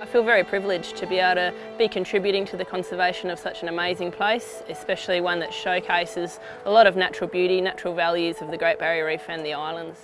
I feel very privileged to be able to be contributing to the conservation of such an amazing place, especially one that showcases a lot of natural beauty, natural values of the Great Barrier Reef and the islands.